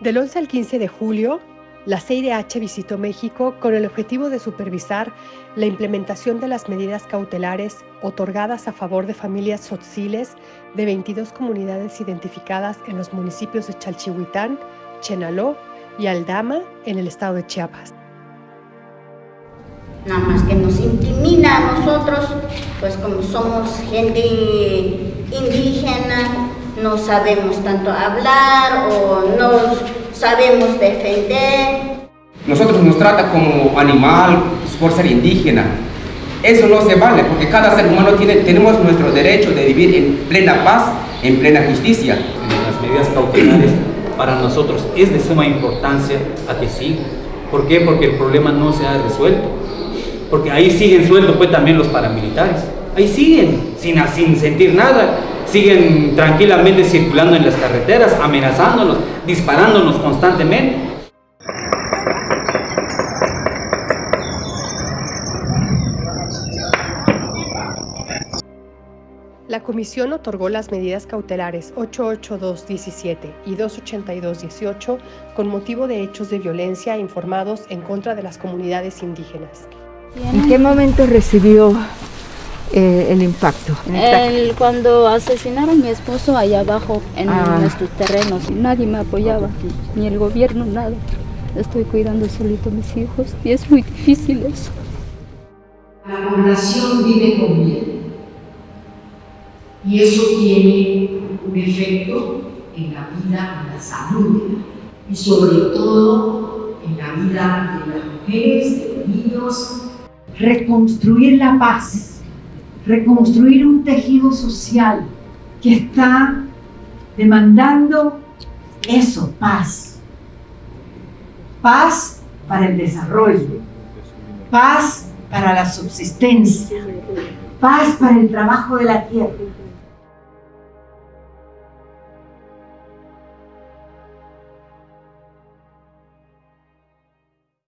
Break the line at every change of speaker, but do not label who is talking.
Del 11 al 15 de julio, la CIDH visitó México con el objetivo de supervisar la implementación de las medidas cautelares otorgadas a favor de familias tzotziles de 22 comunidades identificadas en los municipios de Chalchihuitán, Chenaló y Aldama en el estado de Chiapas.
Nada más que nos intimida a nosotros, pues como somos gente indígena, no sabemos tanto hablar o no sabemos defender.
Nosotros nos trata como animal por ser indígena. Eso no se vale porque cada ser humano tiene, tenemos nuestro derecho de vivir en plena paz, en plena justicia.
Las medidas cautelares para nosotros es de suma importancia a que sigan. ¿Por qué? Porque el problema no se ha resuelto. Porque ahí siguen sueltos pues también los paramilitares. Ahí siguen, sin, sin sentir nada siguen tranquilamente circulando en las carreteras, amenazándonos, disparándonos constantemente.
La comisión otorgó las medidas cautelares 882-17 y 282-18 con motivo de hechos de violencia informados en contra de las comunidades indígenas.
¿En qué momento recibió eh, el impacto?
El, cuando asesinaron a mi esposo allá abajo en ah. nuestros terrenos, nadie me apoyaba, ni el gobierno, nada. Estoy cuidando solito a mis hijos y es muy difícil eso.
La población vive con miedo y eso tiene un efecto en la vida, en la salud y sobre todo en la vida de las mujeres, de los niños.
Reconstruir la paz reconstruir un tejido social que está demandando eso, paz. Paz para el desarrollo, paz para la subsistencia, paz para el trabajo de la tierra.